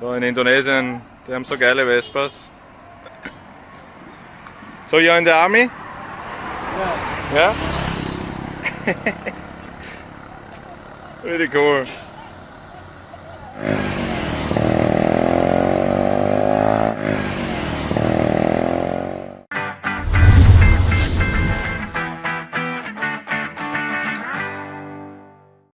So in Indonesien, die haben so geile Vespas. So you're in the army? Yeah. Yeah? Really cool.